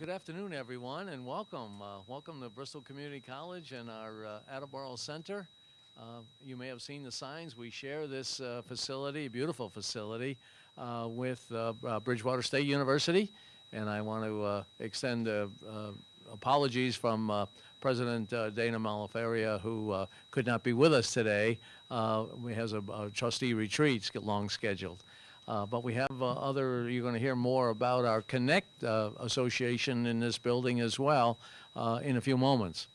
good afternoon, everyone, and welcome. Uh, welcome to Bristol Community College and our uh, Attleboro Center. Uh, you may have seen the signs. We share this uh, facility, a beautiful facility, uh, with uh, Bridgewater State University. And I want to extend apologies from President Dana Mohler-Faria, who could not be with us today. Uh, he has a, a trustee retreat long scheduled. Uh, But we have uh, other, you're going to hear more about our Connect uh, Association in this building as well uh, in a few moments.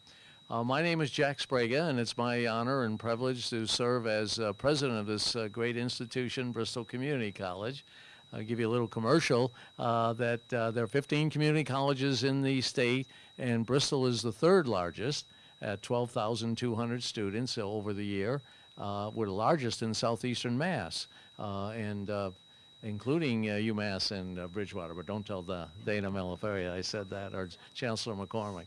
Uh, My name is Jack Sbrega, and it's my honor and privilege to serve as uh, president of this great institution, Bristol Community College. I'll give you a little commercial that there are 15 community colleges in the state, and Bristol is the third largest at 12,200 students over the year. We're the largest in southeastern Mass, and uh, including uh, UMass and uh, Bridgewater, but don't tell the Dana Mohler-Faria I said that, or Chancellor MacCormack.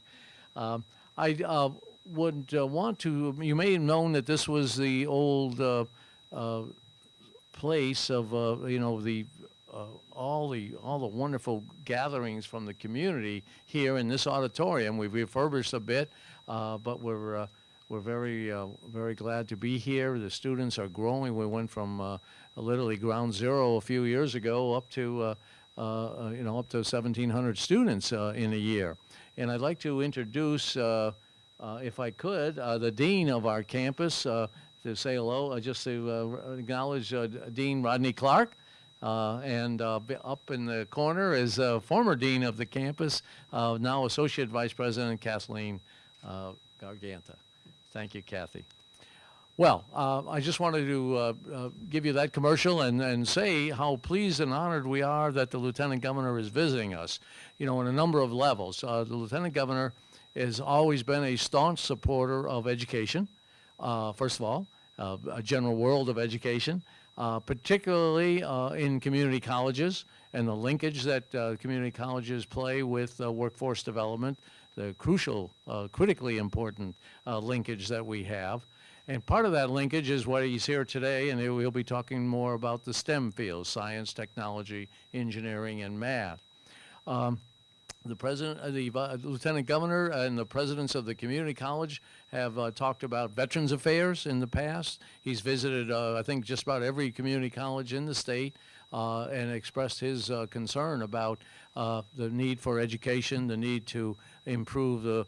Um, I uh, would uh, want to, you may have known that this was the old uh, uh, place of, uh, you know, the, uh, all the, all the wonderful gatherings from the community here in this auditorium. We've refurbished a bit, uh, but we're, uh, we're very, uh, very glad to be here. The students are growing. We went from uh, literally ground zero a few years ago up to, uh, uh, uh, you know, up to 1,700 students uh, in a year. And I'd like to introduce, uh, uh, if I could, uh, the dean of our campus uh, to say hello, uh, just to uh, acknowledge uh, Dean Rodney Clark. Uh, and uh, up in the corner is uh, former dean of the campus, uh, now Associate Vice President Kathleen uh, Garganta. Thank you, Kathy. Well, uh, I just wanted to uh, uh, give you that commercial and, and say how pleased and honored we are that the Lieutenant Governor is visiting us, you know, on a number of levels. Uh, the Lieutenant Governor has always been a staunch supporter of education, uh, first of all, uh, a general world of education, particularly in community colleges and the linkage that community colleges play with workforce development, the crucial, critically important linkage that we have. And part of that linkage is what he's here today, and he'll be talking more about the STEM fields, science, technology, engineering, and math. Um, the president, uh, the vi- lieutenant governor, and the presidents of the community college have uh, talked about veterans affairs in the past. He's visited, uh, I think, just about every community college in the state uh, and expressed his uh, concern about uh, the need for education, the need to improve the uh,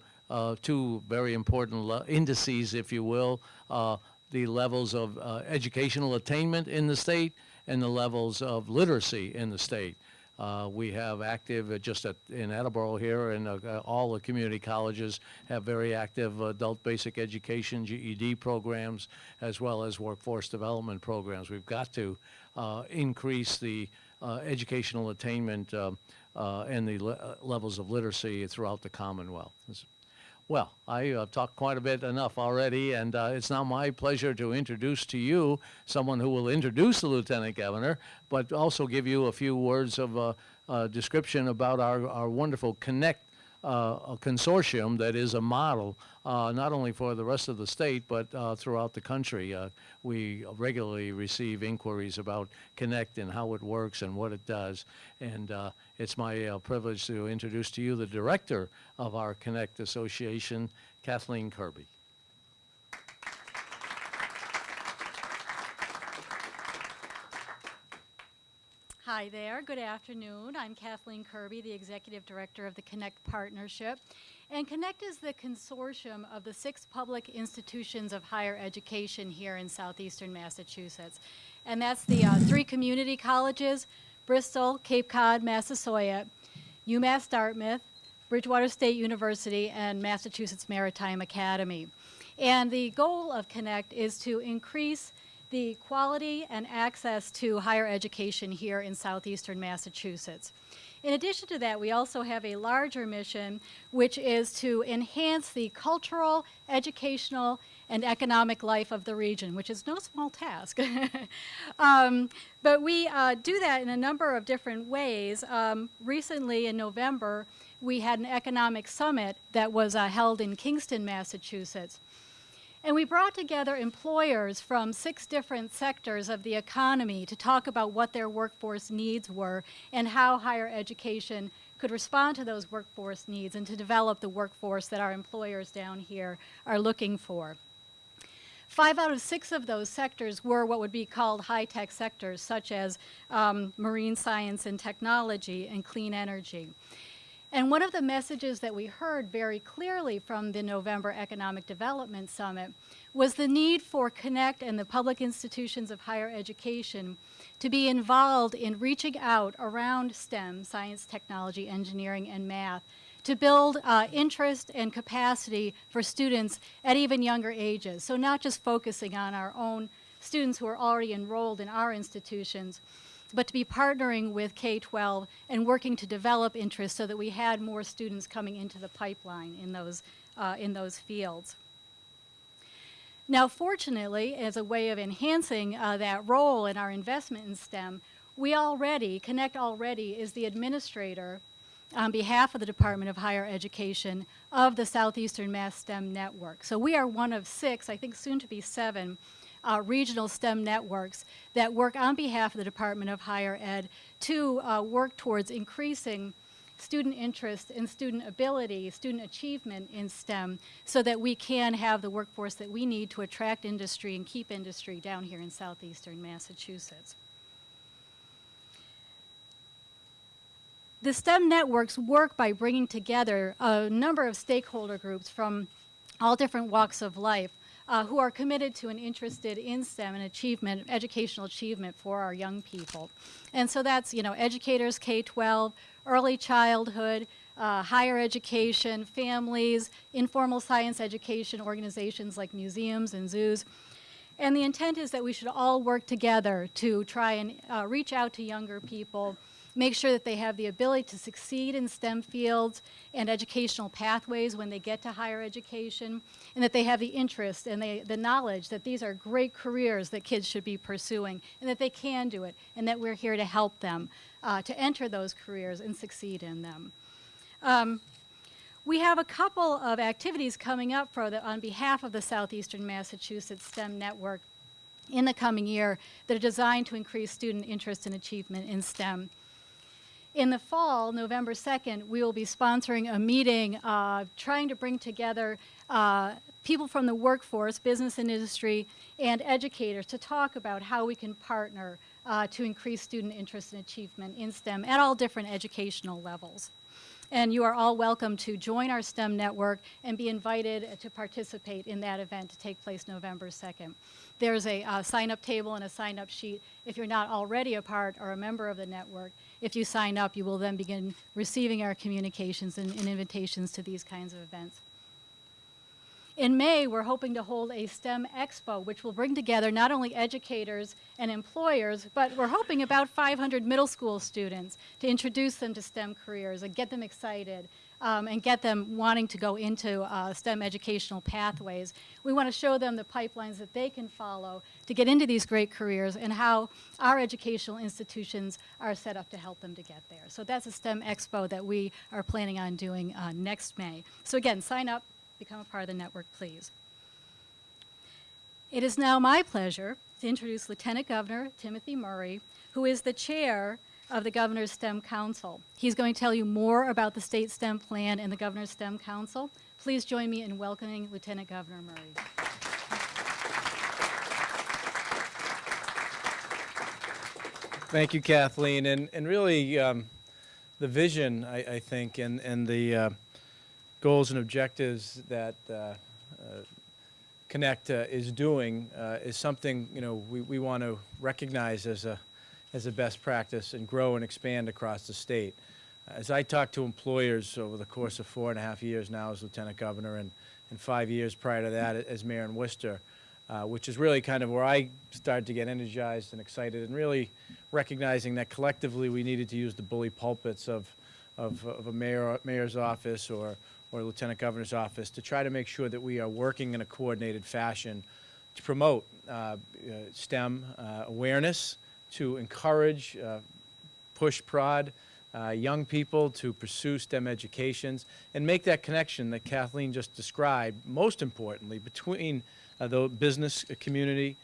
two very important indices, if you will, uh, the levels of uh, educational attainment in the state and the levels of literacy in the state. Uh, we have active, uh, just at, in Attleboro here, and uh, uh, all the community colleges have very active adult basic education, GED programs, as well as workforce development programs. We've got to uh, increase the uh, educational attainment um, uh, and the le- uh, levels of literacy throughout the Commonwealth. Well, I uh, talked quite a bit enough already, and uh, it's now my pleasure to introduce to you someone who will introduce the Lieutenant Governor, but also give you a few words of uh, uh, description about our, our wonderful Connect a consortium that is a model uh, not only for the rest of the state, but uh, throughout the country. Uh, we regularly receive inquiries about Connect and how it works and what it does. And uh, it's my uh, privilege to introduce to you the director of our Connect Association, Kathleen Kirby. Hi there, good afternoon. I'm Kathleen Kirby, the Executive Director of the Connect Partnership. And Connect is the consortium of the six public institutions of higher education here in southeastern Massachusetts. And that's the uh, three community colleges, Bristol, Cape Cod, Massasoit, UMass Dartmouth, Bridgewater State University, and Massachusetts Maritime Academy. And the goal of Connect is to increase the quality and access to higher education here in southeastern Massachusetts. In addition to that, we also have a larger mission, which is to enhance the cultural, educational, and economic life of the region, which is no small task. um, but we uh, do that in a number of different ways. Um, recently, in November, we had an economic summit that was uh, held in Kingston, Massachusetts. And we brought together employers from six different sectors of the economy to talk about what their workforce needs were and how higher education could respond to those workforce needs and to develop the workforce that our employers down here are looking for. Five out of six of those sectors were what would be called high-tech sectors, such as um, marine science and technology and clean energy. And one of the messages that we heard very clearly from the November Economic Development Summit was the need for Connect and the public institutions of higher education to be involved in reaching out around STEM, science, technology, engineering, and math, to build uh, interest and capacity for students at even younger ages. So not just focusing on our own students who are already enrolled in our institutions, but to be partnering with K-12 and working to develop interest so that we had more students coming into the pipeline in those, uh, in those fields. Now, fortunately, as a way of enhancing uh, that role in our investment in STEM, we already, Connect already is the administrator on behalf of the Department of Higher Education of the Southeastern Mass STEM Network. So we are one of six, I think soon to be seven, uh, regional STEM networks that work on behalf of the Department of Higher Ed to uh, work towards increasing student interest and student ability, student achievement in STEM so that we can have the workforce that we need to attract industry and keep industry down here in southeastern Massachusetts. The STEM networks work by bringing together a number of stakeholder groups from all different walks of life uh, who are committed to and interested in STEM and achievement, educational achievement for our young people. And so that's, you know, educators, K-12, early childhood, uh, higher education, families, informal science education organizations like museums and zoos. And the intent is that we should all work together to try and uh, reach out to younger people make sure that they have the ability to succeed in STEM fields and educational pathways when they get to higher education, and that they have the interest and they, the knowledge that these are great careers that kids should be pursuing, and that they can do it, and that we're here to help them uh, to enter those careers and succeed in them. Um, we have a couple of activities coming up for the, on behalf of the Southeastern Massachusetts STEM Network in the coming year that are designed to increase student interest and achievement in STEM. In the fall, November 2nd, we will be sponsoring a meeting uh, trying to bring together uh, people from the workforce, business and industry, and educators to talk about how we can partner uh, to increase student interest and achievement in STEM at all different educational levels. And you are all welcome to join our STEM network and be invited to participate in that event to take place November 2nd. There's a uh, sign-up table and a sign-up sheet if you're not already a part or a member of the network. If you sign up, you will then begin receiving our communications and, and invitations to these kinds of events. In May, we're hoping to hold a STEM Expo, which will bring together not only educators and employers, but we're hoping about 500 middle school students to introduce them to STEM careers and get them excited um, and get them wanting to go into uh, STEM educational pathways. We want to show them the pipelines that they can follow to get into these great careers and how our educational institutions are set up to help them to get there. So that's a STEM Expo that we are planning on doing uh, next May. So again, sign up, become a part of the network, please. It is now my pleasure to introduce Lieutenant Governor Timothy Murray, who is the chair of the Governor's STEM Council. He's going to tell you more about the state STEM plan and the Governor's STEM Council. Please join me in welcoming Lieutenant Governor Murray. Thank you, Kathleen. And, and really, um, the vision, I, I think, and, and the uh, goals and objectives that uh, uh, Connect is doing uh, is something you know we, we want to recognize as a as a best practice and grow and expand across the state. As I talk to employers over the course of four and a half years now as Lieutenant Governor and, and five years prior to that as Mayor in Worcester, uh, which is really kind of where I started to get energized and excited and really recognizing that collectively we needed to use the bully pulpits of, of, of a mayor, mayor's office or, or lieutenant governor's office to try to make sure that we are working in a coordinated fashion to promote uh, uh, STEM uh, awareness, to encourage, uh, push prod uh, young people to pursue STEM educations and make that connection that Kathleen just described, most importantly, between uh, the business community,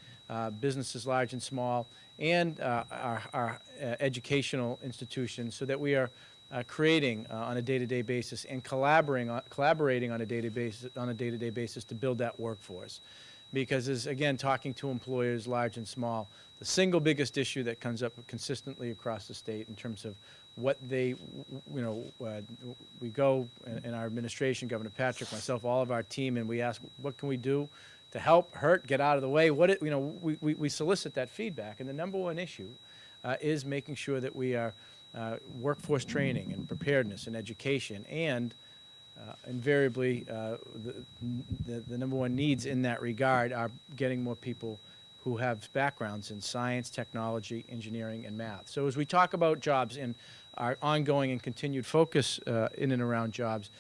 businesses large and small, and our, our educational institutions so that we are uh, creating uh, on a day-to-day basis and collaborating on, collaborating on a day-to-day basis, on a day-to-day basis to build that workforce. Because as, again, talking to employers, large and small, the single biggest issue that comes up consistently across the state in terms of what they, you know, uh, we go in- in our administration, Governor Patrick, myself, all of our team, and we ask, what can we do to help, hurt, get out of the way? What, it- you know, we, we we solicit that feedback. And the number one issue uh, is making sure that we are uh, workforce training and preparedness and education and uh, invariably, uh, the, the, the number one needs in that regard are getting more people who have backgrounds in science, technology, engineering, and math. So as we talk about jobs and our ongoing and continued focus uh, in and around jobs,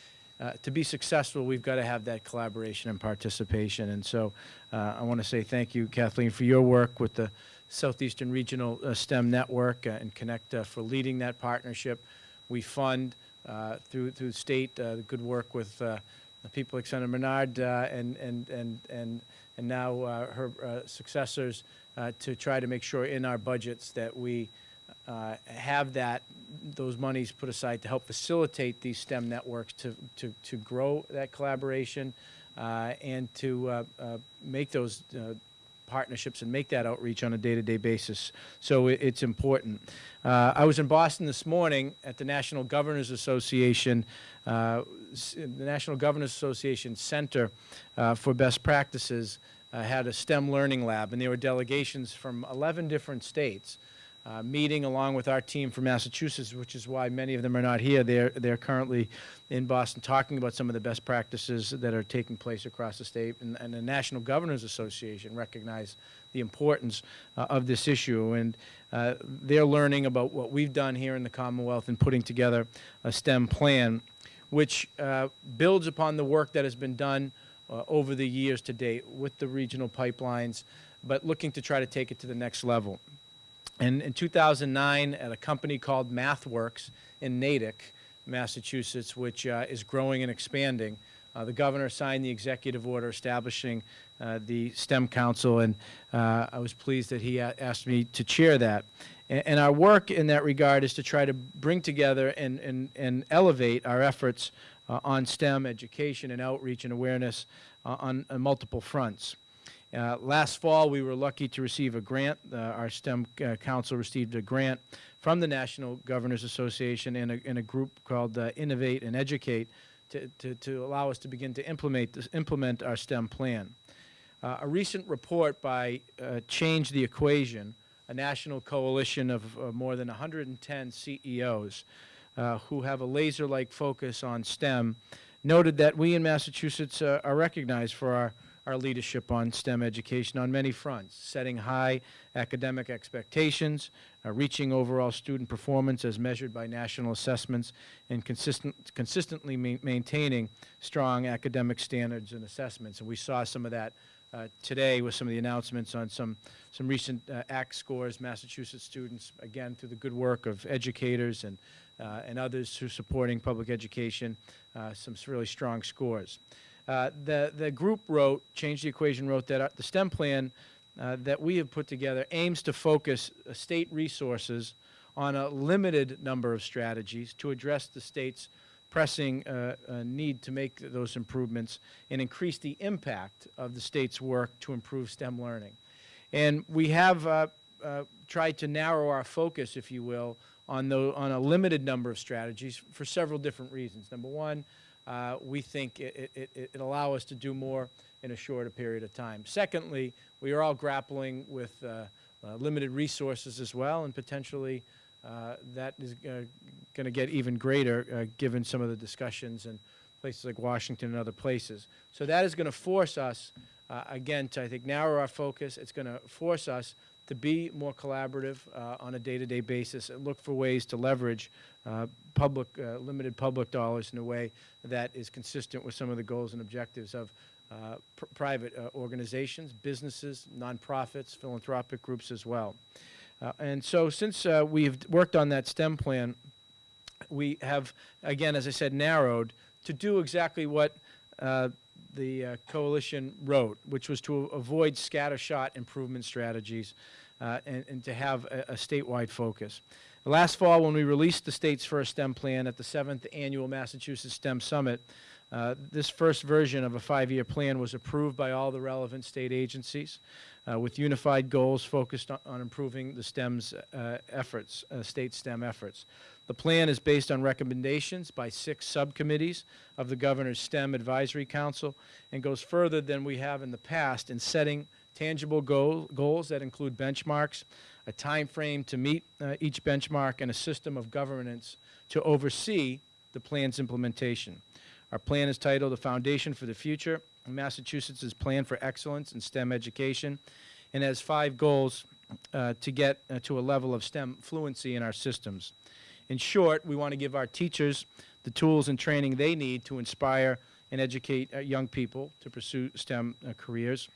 uh, to be successful, we've got to have that collaboration and participation. And so uh, I want to say thank you, Kathleen, for your work with the Southeastern Regional uh, STEM Network and Connect for leading that partnership. We fund through through state uh, good work with uh, people like Senator Menard uh, and and and and and now uh, her uh, successors uh, to try to make sure in our budgets that we uh, have that those monies put aside to help facilitate these STEM networks to to to grow that collaboration uh, and to uh, uh, make those uh, partnerships and make that outreach on a day-to-day basis. So it, it's important. Uh, I was in Boston this morning at the National Governors Association, uh, the National Governors Association Center uh, for Best Practices uh, had a STEM Learning Lab, and there were delegations from 11 different states uh, meeting along with our team from Massachusetts, which is why many of them are not here. They're, they're currently in Boston talking about some of the best practices that are taking place across the state. And, and the National Governors Association recognized the importance uh, of this issue. And uh, they're learning about what we've done here in the Commonwealth and putting together a STEM plan, which uh, builds upon the work that has been done uh, over the years to date with the regional pipelines, but looking to try to take it to the next level. And in 2009, at a company called MathWorks in Natick, Massachusetts, which uh, is growing and expanding, uh, the governor signed the executive order establishing uh, the STEM Council, and uh, I was pleased that he asked me to chair that. A- And our work in that regard is to try to bring together and, and, and elevate our efforts uh, on STEM education and outreach and awareness uh, on, on multiple fronts. Uh, Last fall, we were lucky to receive a grant. Uh, Our STEM uh, Council received a grant from the National Governors Association and a, a group called uh, Innovate and Educate to, to, to allow us to begin to implement, this, implement our STEM plan. Uh, A recent report by uh, Change the Equation, a national coalition of more than 110 CEOs who have a laser-like focus on STEM, noted that we in Massachusetts are recognized for our, our leadership on STEM education on many fronts, setting high academic expectations, uh, reaching overall student performance as measured by national assessments, and consistent, consistently ma- maintaining strong academic standards and assessments. And we saw some of that uh, today with some of the announcements on some, some recent uh, ACT scores, Massachusetts students, again, through the good work of educators and, uh, and others who are supporting public education, uh, some really strong scores. Uh, the, the group wrote, Change the Equation wrote that uh, the STEM plan uh, that we have put together aims to focus uh, state resources on a limited number of strategies to address the state's pressing uh, uh, need to make those improvements and increase the impact of the state's work to improve STEM learning. And we have uh, tried to narrow our focus, if you will, on, the, on a limited number of strategies for several different reasons. Number one, uh, we think it, it, it, allow us to do more in a shorter period of time. Secondly, we are all grappling with uh, uh, limited resources as well, and potentially uh, that is uh, going to get even greater uh, given some of the discussions in places like Washington and other places. So that is going to force us, again, to I think narrow our focus. It's going to force us to be more collaborative uh, on a day-to-day basis and look for ways to leverage uh, public, uh, limited public dollars in a way that is consistent with some of the goals and objectives of uh, pr- private uh, organizations, businesses, nonprofits, philanthropic groups as well. Uh, and so since we've worked on that STEM plan, we have, again, as I said, narrowed to do exactly what the uh, coalition wrote, which was to avoid scattershot improvement strategies uh, and, and to have a, a statewide focus. Last fall, when we released the state's first STEM plan at the seventh annual Massachusetts STEM Summit, uh, this first version of a five-year plan was approved by all the relevant state agencies uh, with unified goals focused on, on improving the STEM's uh, efforts, uh, state STEM efforts. The plan is based on recommendations by six subcommittees of the Governor's STEM Advisory Council and goes further than we have in the past in setting tangible goal, goals that include benchmarks, a time frame to meet uh, each benchmark, and a system of governance to oversee the plan's implementation. Our plan is titled "The Foundation for the Future: Massachusetts' Plan for Excellence in STEM Education," and has five goals uh, to get uh, to a level of STEM fluency in our systems. In short, we want to give our teachers the tools and training they need to inspire and educate uh, young people to pursue STEM uh, careers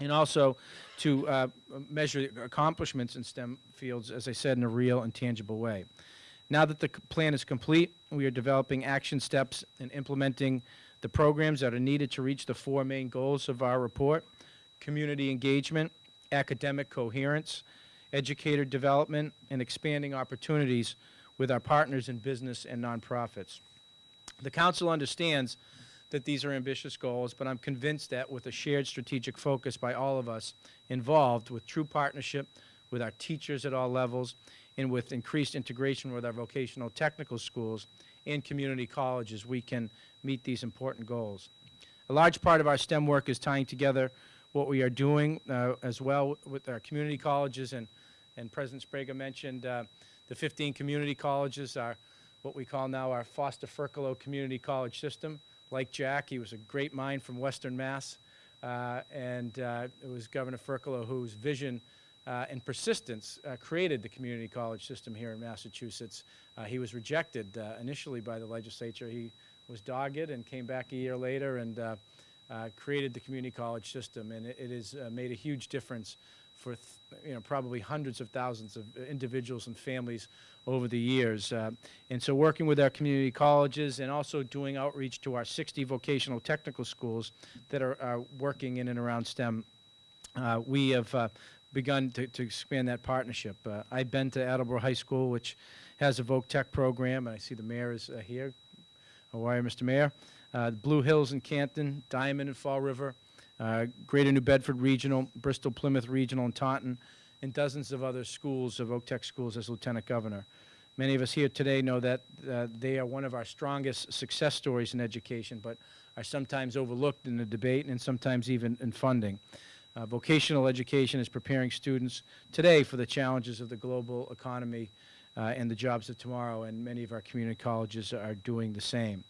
and also to uh, measure accomplishments in STEM fields, as I said, in a real and tangible way. Now that the plan is complete, we are developing action steps and implementing the programs that are needed to reach the four main goals of our report, community engagement, academic coherence, educator development, and expanding opportunities with our partners in business and nonprofits. The council understands that these are ambitious goals, but I'm convinced that with a shared strategic focus by all of us involved, with true partnership with our teachers at all levels, and with increased integration with our vocational technical schools and community colleges, we can meet these important goals. A large part of our STEM work is tying together what we are doing uh, as well with our community colleges, and, and President Sbrega mentioned uh, the 15 community colleges are what we call now our Foster Furcolo Community College System like Jack, he was a great mind from Western Mass, uh, and uh, it was Governor Furcolo whose vision uh, and persistence uh, created the community college system here in Massachusetts. Uh, he was rejected uh, initially by the legislature. He was dogged and came back a year later and uh, created the community college system, and it, it has made a huge difference for you know probably hundreds of thousands of individuals and families over the years. Uh, and so working with our community colleges and also doing outreach to our 60 vocational technical schools that are, are working in and around STEM, uh, we have uh, begun to, to expand that partnership. Uh, I've been to Attleboro High School, which has a Voc Tech program, and I see the mayor is uh, here. How are you, Mr. Mayor? Uh, Blue Hills in Canton, Diman in Fall River, uh, Greater New Bedford Regional, Bristol Plymouth Regional, and Taunton, and dozens of other schools of Voc Tech schools as Lieutenant Governor. Many of us here today know that uh, they are one of our strongest success stories in education, but are sometimes overlooked in the debate and sometimes even in funding. Uh, vocational education is preparing students today for the challenges of the global economy uh, and the jobs of tomorrow, and many of our community colleges are doing the same.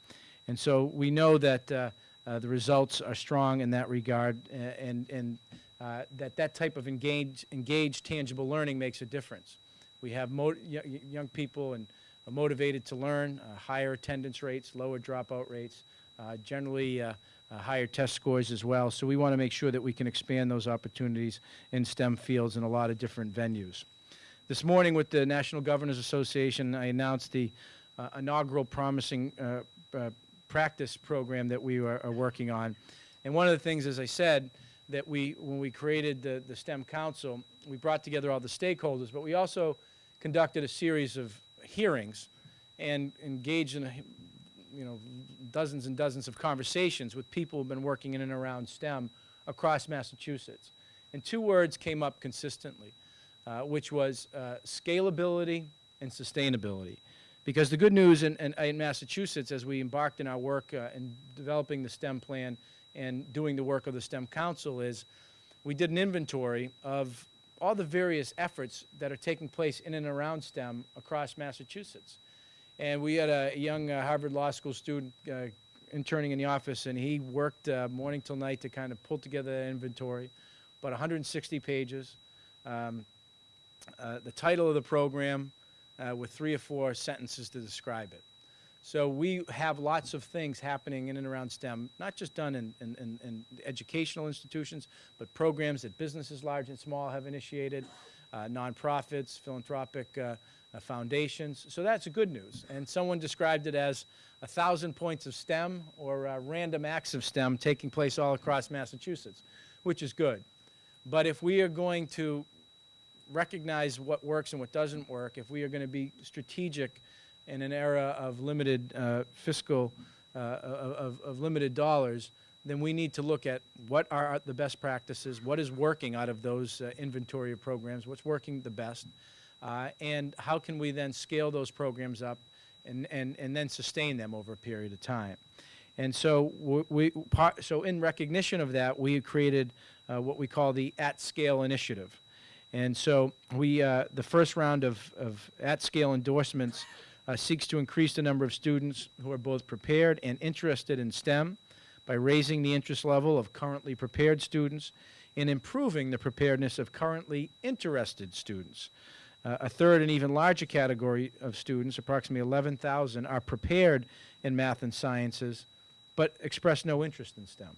And so we know that uh, uh, the results are strong in that regard, and, and uh, that that type of engaged, engaged, tangible learning makes a difference. We have young people and motivated to learn, uh, higher attendance rates, lower dropout rates, generally uh, higher test scores as well. So we want to make sure that we can expand those opportunities in STEM fields in a lot of different venues. This morning with the National Governors Association, I announced the uh, inaugural Promising uh, uh, Practice program that we are, are working on. And one of the things, as I said, that we, when we created the, the STEM Council, we brought together all the stakeholders, but we also conducted a series of hearings and engaged in, a, you know, dozens and dozens of conversations with people who've been working in and around STEM across Massachusetts. And two words came up consistently, uh, which was uh, scalability and sustainability. Because the good news in, in, in Massachusetts, as we embarked in our work uh, in developing the STEM plan and doing the work of the STEM Council, is we did an inventory of all the various efforts that are taking place in and around STEM across Massachusetts. And we had a young uh, Harvard Law School student uh, interning in the office, and he worked uh, morning till night to kind of pull together that inventory, about 160 pages. Um, uh, the title of the program uh, with three or four sentences to describe it. So we have lots of things happening in and around STEM, not just done in, in, in, in educational institutions, but programs that businesses large and small have initiated, uh, nonprofits, philanthropic foundations. So that's good news. And someone described it as a thousand points of STEM or uh, random acts of STEM taking place all across Massachusetts, which is good. But if we are going to recognize what works and what doesn't work, if we are going to be strategic in an era of limited uh, fiscal, uh, of, of limited dollars, then we need to look at what are the best practices, what is working out of those uh, inventory of programs, what's working the best, uh, and how can we then scale those programs up and, and, and then sustain them over a period of time. And so we, so in recognition of that, we created uh, what we call the at-scale initiative. And so we, uh, the first round of, of at-scale endorsements uh, seeks to increase the number of students who are both prepared and interested in STEM by raising the interest level of currently prepared students and improving the preparedness of currently interested students. Uh, a third and even larger category of students, approximately 11,000, are prepared in math and sciences but express no interest in STEM.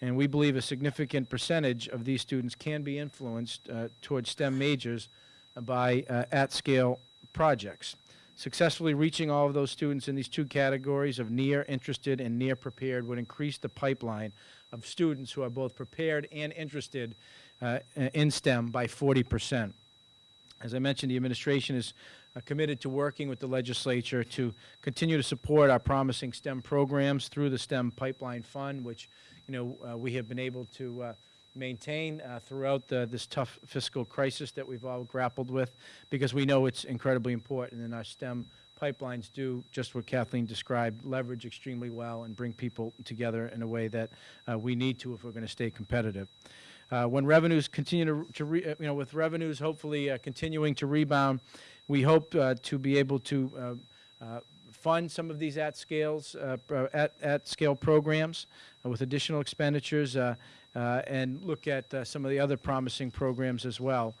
And we believe a significant percentage of these students can be influenced uh, towards STEM majors by uh, at-scale projects. Successfully reaching all of those students in these two categories of near interested and near prepared would increase the pipeline of students who are both prepared and interested uh, in STEM by 40 percent. As I mentioned, the administration is uh, committed to working with the legislature to continue to support our promising STEM programs through the STEM Pipeline Fund, which you know uh, we have been able to uh, maintain uh, throughout the, this tough fiscal crisis that we've all grappled with, because we know it's incredibly important, and our STEM pipelines do just what Kathleen described, leverage extremely well and bring people together in a way that uh, we need to if we're going to stay competitive. Uh, when revenues continue to, to re, uh, you know, with revenues hopefully uh, continuing to rebound, we hope uh, to be able to uh, uh, fund some of these at scales, at, at scale programs with additional expenditures and look at some of the other promising programs as well.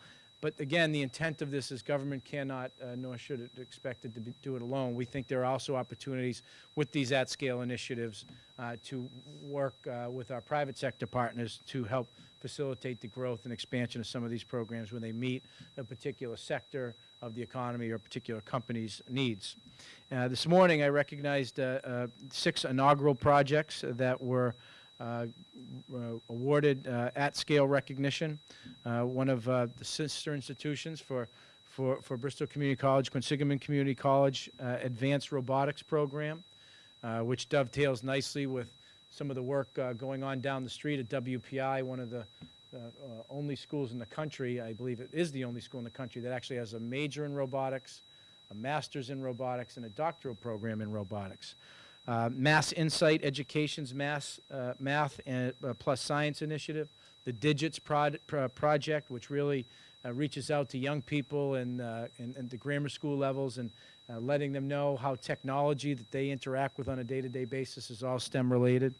But again, the intent of this is government cannot, uh, nor should it expect it to be, do it alone. We think there are also opportunities with these at-scale initiatives uh, to work uh, with our private sector partners to help facilitate the growth and expansion of some of these programs when they meet a particular sector of the economy or a particular company's needs. Uh, this morning, I recognized uh, uh, six inaugural projects that were Uh, uh, awarded uh, at-scale recognition. Uh, one of the sister institutions for, for, for Bristol Community College, Quinsigamond Community College Advanced Robotics Program, which dovetails nicely with some of the work going on down the street at WPI, one of the uh, uh, only schools in the country, I believe it is the only school in the country that actually has a major in robotics, a master's in robotics, and a doctoral program in robotics. Uh, Mass Insight Education's Mass, uh, Math and, uh, Plus Science Initiative, the Digits pro Project, which really uh, reaches out to young people and, and, and the grammar school levels and letting them know how technology that they interact with on a day-to-day -day basis is all STEM related.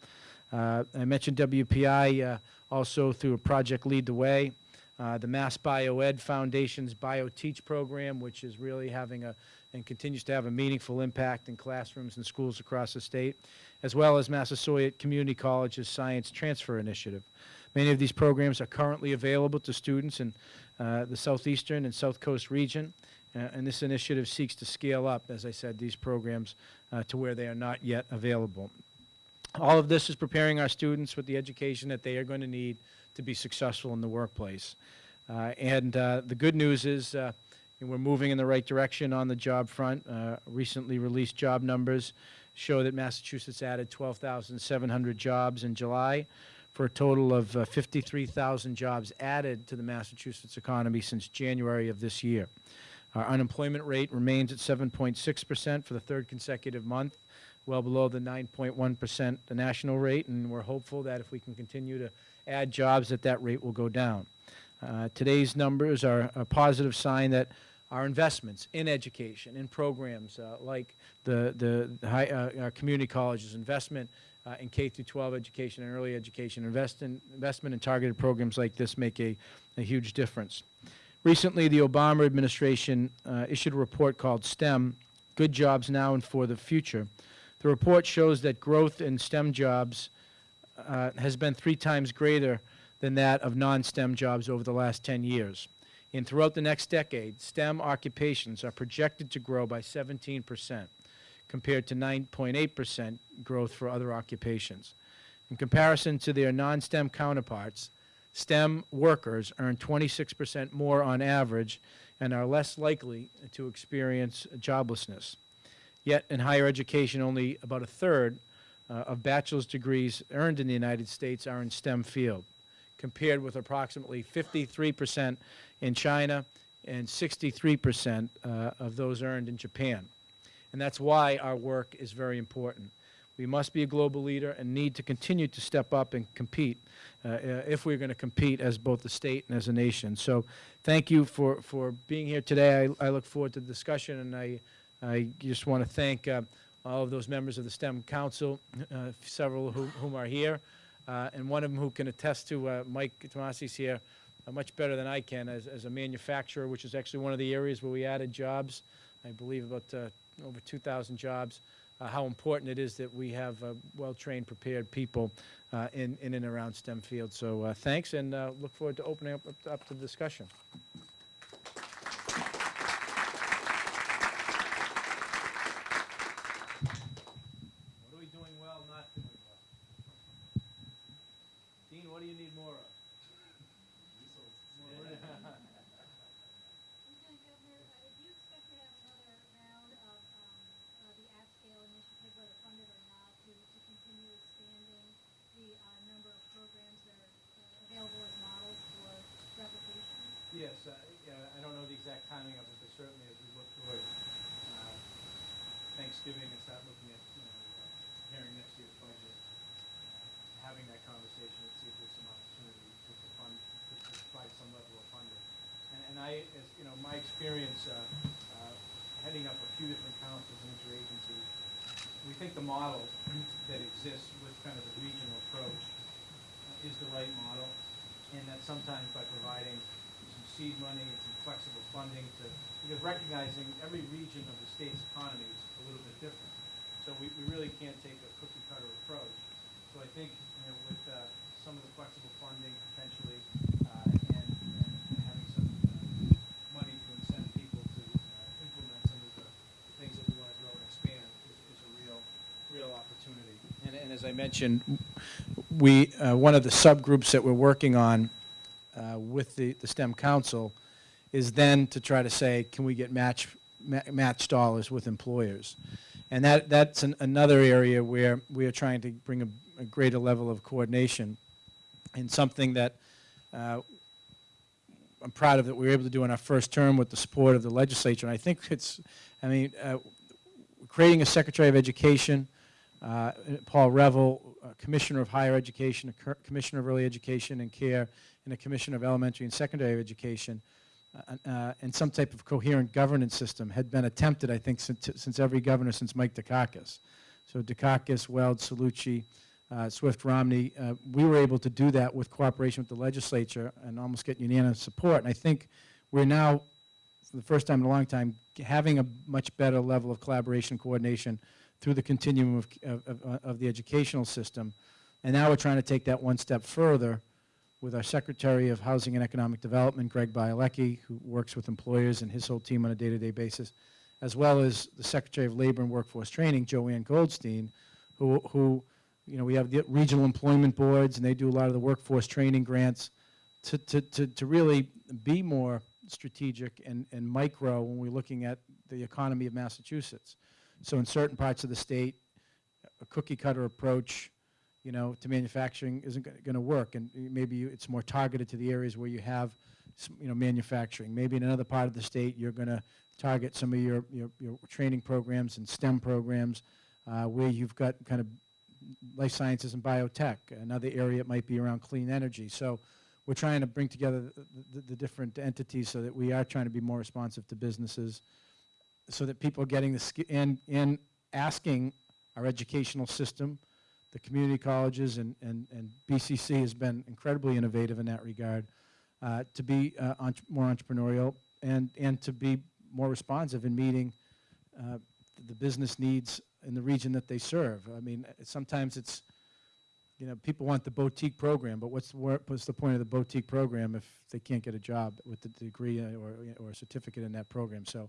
I mentioned WPI also through a project Lead the Way. Uh, the Mass Bioed Foundation's BioTeach program, which is really having a and continues to have a meaningful impact in classrooms and schools across the state, as well as Massasoit Community College's Science Transfer Initiative. Many of these programs are currently available to students in uh, the southeastern and south coast region, uh, and this initiative seeks to scale up, as I said, these programs uh, to where they are not yet available. All of this is preparing our students with the education that they are going to need to be successful in the workplace. Uh, and uh, the good news is uh, we're moving in the right direction on the job front. Uh, recently released job numbers show that Massachusetts added 12,700 jobs in July for a total of uh, 53,000 jobs added to the Massachusetts economy since January of this year. Our unemployment rate remains at 7.6% for the third consecutive month well below the 9.1% the national rate, and we're hopeful that if we can continue to add jobs that that rate will go down. Uh, today's numbers are a positive sign that our investments in education, in programs uh, like the, the, high, uh, community colleges, investment uh, in K through 12 education and early education, invest in, investment in targeted programs like this make a, a huge difference. Recently, the Obama administration uh, issued a report called STEM, Good Jobs Now and for the Future, the report shows that growth in STEM jobs uh, has been three times greater than that of non-STEM jobs over the last 10 years. And throughout the next decade, STEM occupations are projected to grow by 17% compared to 9.8% growth for other occupations. In comparison to their non-STEM counterparts, STEM workers earn 26% more on average and are less likely to experience joblessness. Yet in higher education, only about a third uh, of bachelor's degrees earned in the United States are in STEM field, compared with approximately 53% in China and 63% uh, of those earned in Japan. And that's why our work is very important. We must be a global leader and need to continue to step up and compete uh, uh, if we're going to compete as both a state and as a nation. So thank you for, for being here today. I, I look forward to the discussion, and I, I just want to thank uh, all of those members of the STEM Council, uh, several who, whom are here, uh, and one of them who can attest to uh, Mike Tamasi's here uh, much better than I can as, as a manufacturer, which is actually one of the areas where we added jobs. I believe about uh, over 2,000 jobs. Uh, how important it is that we have uh, well-trained, prepared people uh, in, in and around STEM fields. So thanks, and look forward to opening up, up to the discussion. What are we doing well, not doing well? Dean, what do you need more of? Lieutenant Governor, uh, do you expect to have another round of um, uh, the at-scale initiative, whether funded or not, to, to continue expanding the uh, number of programs that are uh, available as models for replication? Yes, uh, yeah, I don't know the exact timing of it, but certainly as we look towards uh, Thanksgiving and start looking at, you know, uh, preparing next year's budget, uh, having that conversation and see if there's some opportunity to to fund, to to provide some level of funding. And, and I, as, you know, my experience uh, uh, heading up a few different councils and interagencies, we think the model that exists with kind of the regional approach is the right model, and that sometimes by providing some seed money and some flexible funding to, because recognizing every region of the state's economy is a little bit different. So we, we really can't take a cookie cutter approach. So I think, you know, with uh, some of the flexible funding potentially, uh, and, and having some uh, money to incent people to uh, implement some of the things that we want to grow and expand is, is a real, real opportunity. And, and as I mentioned, we, uh, one of the subgroups that we're working on uh, with the, the STEM Council is then to try to say, can we get match, ma- match dollars with employers? And that, that's an, another area where we are trying to bring a, a greater level of coordination and something that uh, I'm proud of that we were able to do in our first term with the support of the legislature. And I think it's, I mean, uh, creating a Secretary of Education, uh, Paul Reville, uh, Commissioner of Higher Education, a Commissioner of Early Education and Care, and a Commissioner of Elementary and Secondary Education, uh, uh, and some type of coherent governance system had been attempted, I think, since, since every governor since Mike Dukakis. So Dukakis, Weld, Cellucci, uh, Swift, Romney, uh, we were able to do that with cooperation with the legislature and almost get unanimous support. And I think we're now, for the first time in a long time, having a much better level of collaboration and coordination through the continuum of, of, of- uh, of the educational system. And now we're trying to take that one step further with our Secretary of Housing and Economic Development, Greg Bialecki, who works with employers and his whole team on a day-to-day basis, as well as the Secretary of Labor and Workforce Training, Joanne Goldstein, who, who, you know, we have the regional employment boards, and they do a lot of the workforce training grants to, to, to, to really be more strategic and, and micro when we're looking at the economy of Massachusetts. So in certain parts of the state, a cookie cutter approach, you know, to manufacturing isn't going to work, and maybe you- it's more targeted to the areas where you have, you know, manufacturing. Maybe in another part of the state, you're going to target some of your, your, your training programs and STEM programs uh, where you've got kind of life sciences and biotech. Another area it might be around clean energy. So we're trying to bring together the, the, the different entities so that we are trying to be more responsive to businesses, so that people are getting the ski- and and asking our educational system, the community colleges, and and and BCC has been incredibly innovative in that regard, uh, to be uh, entre- more entrepreneurial and and to be more responsive in meeting uh, the business needs in the region that they serve. I mean, sometimes it's, you know, people want the boutique program, but what's the, what's the point of the boutique program if they can't get a job with the degree or, or certificate in that program? So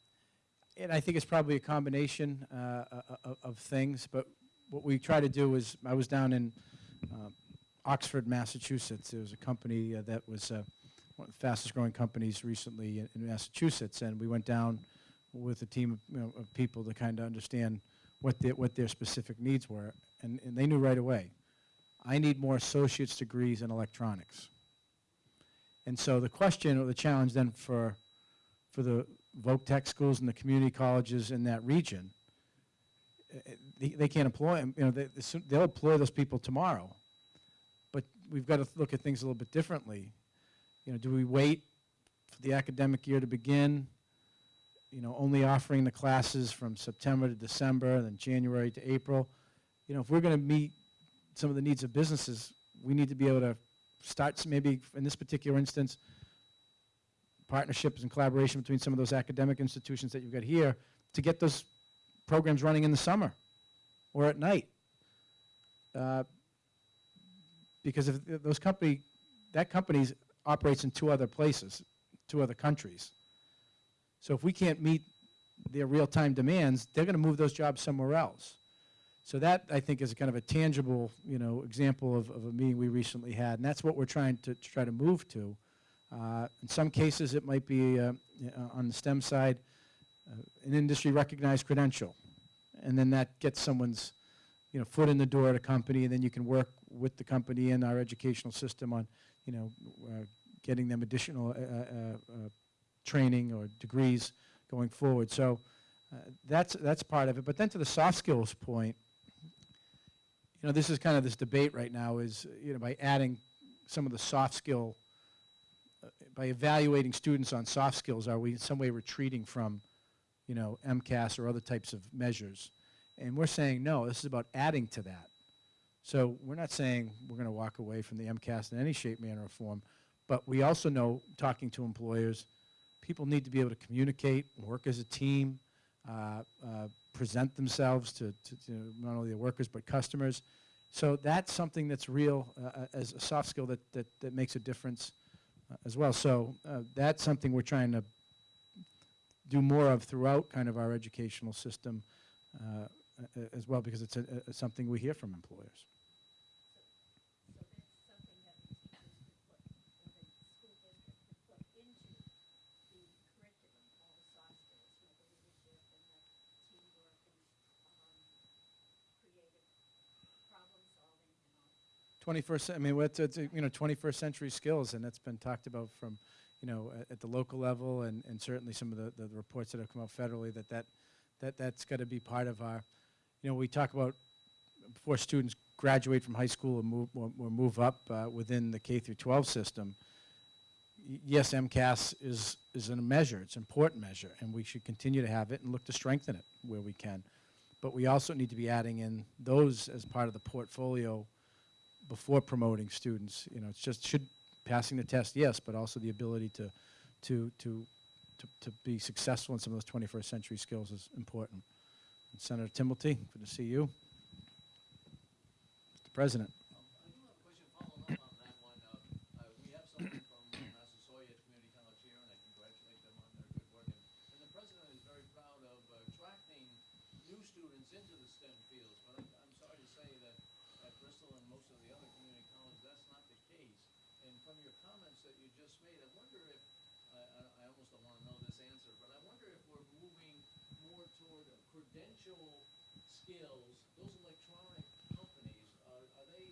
and I think it's probably a combination uh, of, of things. But what we try to do is, I was down in uh, Oxford, Massachusetts. There was a company uh, that was uh, one of the fastest growing companies recently in, in Massachusetts. And we went down with a team of, you know, of people to kind of understand what their, what their specific needs were. And, and they knew right away, I need more associate's degrees in electronics. And so the question or the challenge then for, for the voc tech schools and the community colleges in that region, they, they can't employ them, you know, they, they'll employ those people tomorrow. But we've got to look at things a little bit differently. You know, do we wait for the academic year to begin? You know, only offering the classes from September to December, then January to April. You know, if we're going to meet some of the needs of businesses, we need to be able to start, maybe in this particular instance, partnerships and collaboration between some of those academic institutions that you've got here to get those programs running in the summer or at night. Uh, Because if those company, that company operates in two other places, two other countries. So if we can't meet their real-time demands, they're going to move those jobs somewhere else. So that, I think, is kind of a tangible, you know, example of, of a meeting we recently had, and that's what we're trying to, to try to move to. Uh, in some cases, it might be uh, uh, on the STEM side, an industry-recognized credential, and then that gets someone's, you know, foot in the door at a company, and then you can work with the company and our educational system on, you know, uh, getting them additional uh, uh, training or degrees going forward. So that's that's part of it. But then to the soft skills point, you know, this is kind of this debate right now is, you know, by adding some of the soft skill, by evaluating students on soft skills, are we in some way retreating from, you know, MCAS or other types of measures? And we're saying, no, this is about adding to that. So we're not saying we're going to walk away from the MCAS in any shape, manner, or form, but we also know, talking to employers, people need to be able to communicate, work as a team, uh, uh, present themselves to, to, to not only their workers but customers. So that's something that's real uh, uh, as a soft skill that, that, that makes a difference as well. So uh, that's something we're trying to do more of throughout kind of our educational system uh, as well because it's a, a, something we hear from employers. So that's something that the teachers could put, or the school district could put into the curriculum, all the soft skills, you know, the leadership and the teamwork and, um, creative problem solving and all. 21st, I mean, what's, it's, you know, 21st century skills, and that's been talked about from, you know, at, at the local level, and, and certainly some of the, the reports that have come out federally, that that, that that's got to be part of our, you know, we talk about before students graduate from high school or move, or, or move up uh, within the K through 12 system, yes, MCAS is, is a measure, it's an important measure, and we should continue to have it and look to strengthen it where we can. But we also need to be adding in those as part of the portfolio before promoting students. You know, it's just, should, passing the test, yes, but also the ability to, to, to, to, to be successful in some of those 21st century skills is important. And Senator Timilty, good to see you. Mr. President. Um, I do have a question following up on that one. Uh, uh, We have someone from uh, Massasoit Community College here, and I congratulate them on their good work. And and the president is very proud of uh, attracting new students into the STEM fields. But I'm, I'm sorry to say that at Bristol and most of the other community colleges, that's not the case. And from your comments that you just made, I wonder if, I, I almost don't want to know this answer, but I wonder if we're moving more toward credential skills, those electronic companies, are, are they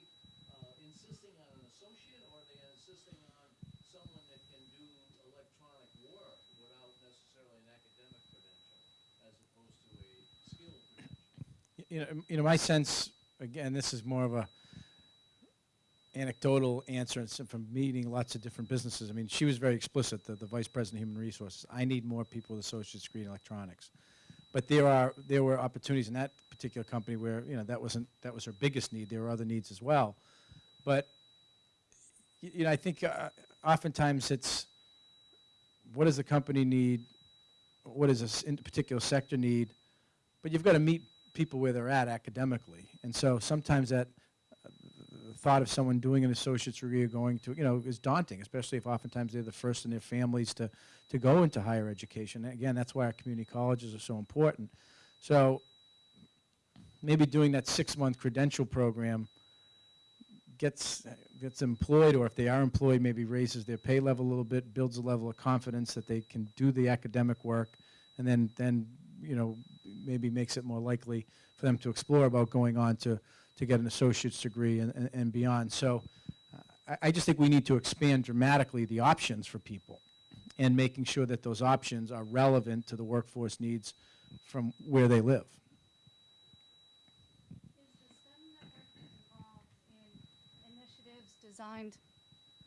uh, insisting on an associate or are they insisting on someone that can do electronic work without necessarily an academic credential as opposed to a skill credential? You know, you know, my sense, again, this is more of a anecdotal answer from meeting lots of different businesses. I mean, she was very explicit, the, the Vice President of Human Resources. I need more people with associate's degree in electronics. But there are, there were opportunities in that particular company where, you know, that wasn't, that was her biggest need. There were other needs as well. But, you know, I think uh, oftentimes it's, what does the company need? What does this particular sector need? But you've got to meet people where they're at academically. And so sometimes that, thought of someone doing an associate's degree or going to, you know, is daunting, especially if oftentimes they're the first in their families to, to go into higher education. Again, that's why our community colleges are so important. So maybe doing that six-month credential program gets, gets employed, or if they are employed, maybe raises their pay level a little bit, builds a level of confidence that they can do the academic work, and then, then, you know, maybe makes it more likely for them to explore about going on to, to get an associate's degree and, and, and beyond. So uh, I, just think we need to expand dramatically the options for people and making sure that those options are relevant to the workforce needs from where they live. Designed,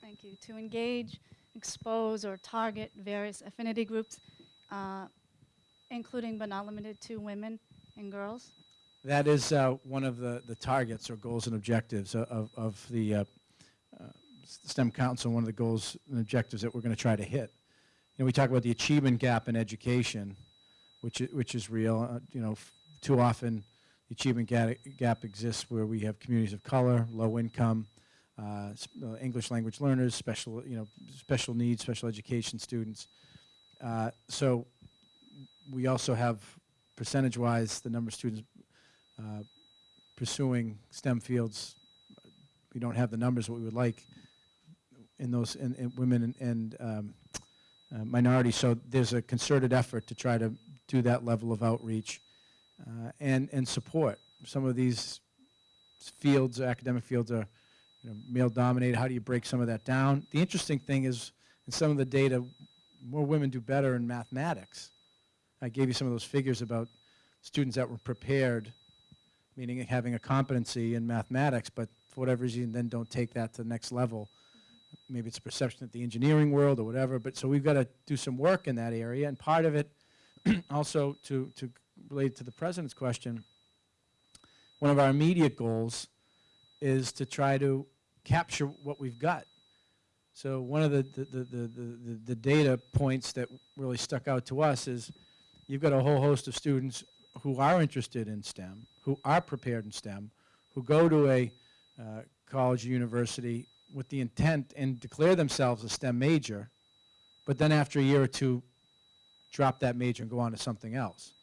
thank you, to engage, expose, or target various affinity groups, uh, including but not limited to women and girls? That is uh, one of the, the targets or goals and objectives of, of the uh, uh, STEM Council, one of the goals and objectives that we're going to try to hit. You know, we talk about the achievement gap in education, which, which is real. Uh, You know, too often, the achievement ga- gap exists where we have communities of color, low income, uh, English language learners, special, you know, special needs, special education students. So we also have, percentage-wise, the number of students pursuing STEM fields. We don't have the numbers what we would like in those, in, in women and, and um, uh, minorities. So there's a concerted effort to try to do that level of outreach uh, and, and support. Some of these fields, academic fields are you know, male-dominated. How do you break some of that down? The interesting thing is, in some of the data, more women do better in mathematics. I gave you some of those figures about students that were prepared, meaning having a competency in mathematics, but for whatever reason then don't take that to the next level. Maybe it's a perception of the engineering world or whatever, but so we've got to do some work in that area. And part of it, also to, to relate to the president's question, one of our immediate goals is to try to capture what we've got. So one of the, the, the, the, the, the data points that really stuck out to us is you've got a whole host of students who are interested in STEM, who are prepared in STEM, who go to a uh, college or university with the intent and declare themselves a STEM major, but then after a year or two, drop that major and go on to something else.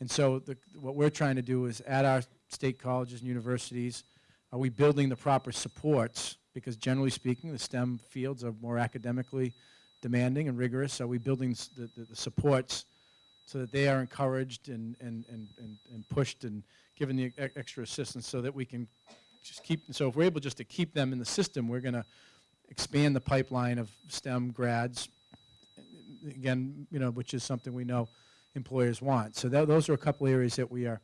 And so the, what we're trying to do is at our state colleges and universities, are we building the proper supports? Because generally speaking, the STEM fields are more academically demanding and rigorous. Are we building the, the, the supports so that they are encouraged and, and, and, and, and pushed and given the e- extra assistance so that we can just keep, so if we're able just to keep them in the system, we're going to expand the pipeline of STEM grads, again, you know, which is something we know employers want. So tho- those are a couple areas that we are,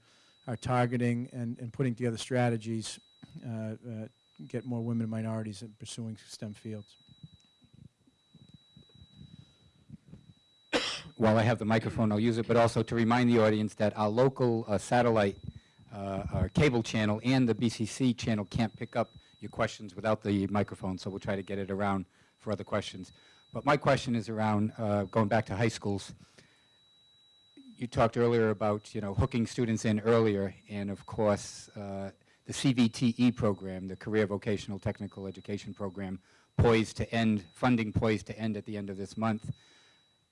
are targeting and, and putting together strategies, uh, uh, get more women and minorities in pursuing STEM fields. While I have the microphone, I'll use it, but also to remind the audience that our local uh, satellite, uh, our cable channel and the BCC channel can't pick up your questions without the microphone, so we'll try to get it around for other questions. But my question is around, uh, going back to high schools. You talked earlier about, you know, hooking students in earlier, and of course, uh, the CVTE program, the Career Vocational Technical Education Program, poised to end, funding poised to end at the end of this month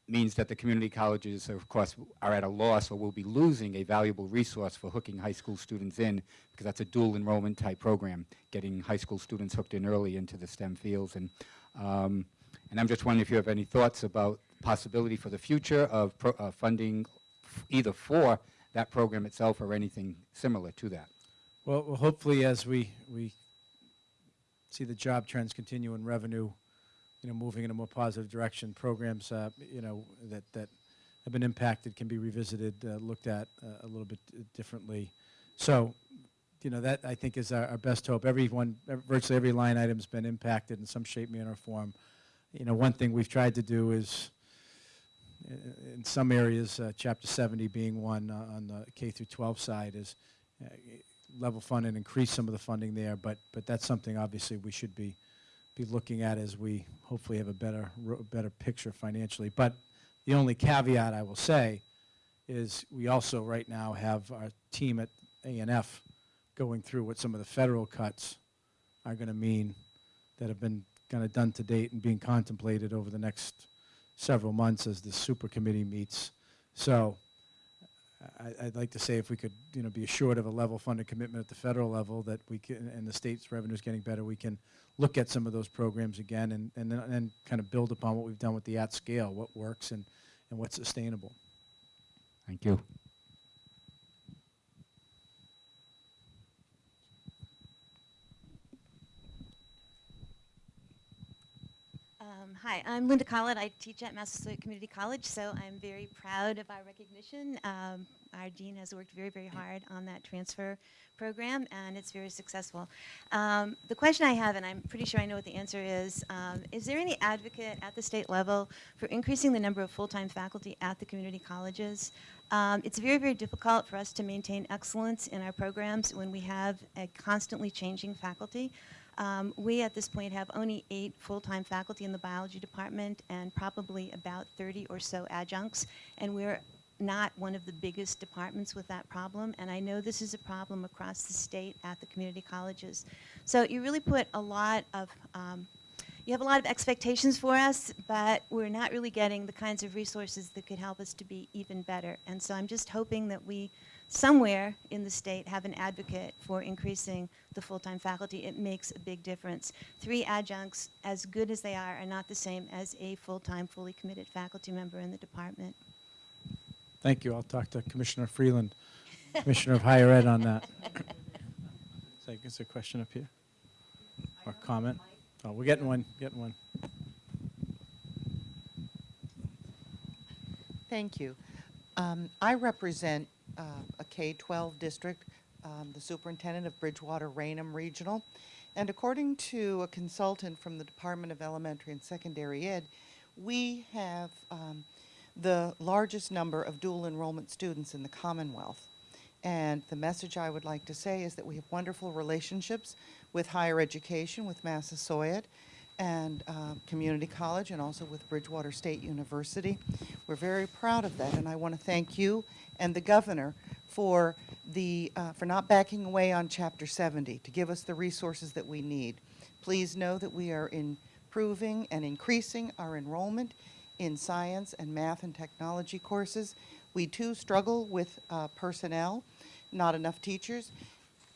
means that the community colleges, of course, are at a loss or will be losing a valuable resource for hooking high school students in, because that's a dual enrollment type program, getting high school students hooked in early into the STEM fields. And, um, and I'm just wondering if you have any thoughts about possibility for the future of pro- uh, funding either for that program itself or anything similar to that. Well, well, hopefully, as we, we see the job trends continue and revenue, you know, moving in a more positive direction, programs, uh, you know, that, that have been impacted can be revisited, uh, looked at uh, a little bit uh, differently. So, you know, that I think is our, our best hope. Everyone, ev- virtually every line item's been impacted in some shape, manner, or form. You know, one thing we've tried to do is, uh, in some areas, uh, Chapter 70 being one uh, on the K through 12 side, is uh, level fund and increase some of the funding there, but, but that's something obviously we should be, be looking at as we hopefully have a better, better picture financially. But the only caveat I will say is we also right now have our team at A and F going through what some of the federal cuts are going to mean that have been kind of done to date and being contemplated over the next several months as the super committee meets. So I, I'd like to say if we could, you know, be assured of a level funded commitment at the federal level that we can, and the state's revenue is getting better, we can look at some of those programs again and, and then, and kind of build upon what we've done with the at scale, what works and, and what's sustainable. Thank you. Um, hi, I'm Linda Collett. I teach at Massasoit Community College, so I'm very proud of our recognition. Um, our dean has worked very, very hard on that transfer program, and it's very successful. Um, the question I have, and I'm pretty sure I know what the answer is, um, is there any advocate at the state level for increasing the number of full-time faculty at the community colleges? Um, it's very, very difficult for us to maintain excellence in our programs when we have a constantly changing faculty. Um, we at this point have only eight full-time faculty in the biology department and probably about 30 or so adjuncts, and we're not one of the biggest departments with that problem, and I know this is a problem across the state at the community colleges. So you really put a lot of, um, you have a lot of expectations for us, but we're not really getting the kinds of resources that could help us to be even better. And so I'm just hoping that we somewhere in the state have an advocate for increasing the full-time faculty. It makes a big difference. Three adjuncts, as good as they are, are not the same as a full-time, fully committed faculty member in the department. Thank you. I'll talk to Commissioner Freeland, Commissioner of Higher Ed on that. So I guess a question up here? Or comment? Oh, we're getting one, getting one. Thank you. Um, I represent uh, a K-12 district, um, the superintendent of Bridgewater Raynham Regional. And according to a consultant from the Department of Elementary and Secondary Ed, we have um, the largest number of dual enrollment students in the Commonwealth. And the message I would like to say is that we have wonderful relationships with higher education, with Massasoit, and uh, Community College, and also with Bridgewater State University. We're very proud of that, and I want to thank you and the governor for the uh, for not backing away on Chapter 70 to give us the resources that we need. Please know that we are improving and increasing our enrollment in science and math and technology courses. We too struggle with uh, personnel, not enough teachers,